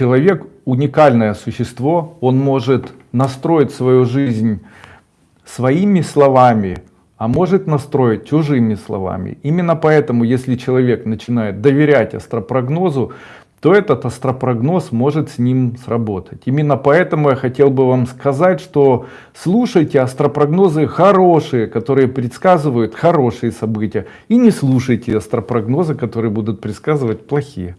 человек уникальное существо, он может настроить свою жизнь своими словами, а может настроить чужими словами. Именно поэтому, если человек начинает доверять астропрогнозу, то этот астропрогноз может с ним сработать. Именно поэтому я хотел бы вам сказать, что слушайте астропрогнозы хорошие, которые предсказывают хорошие события, и не слушайте астропрогнозы, которые будут предсказывать плохие.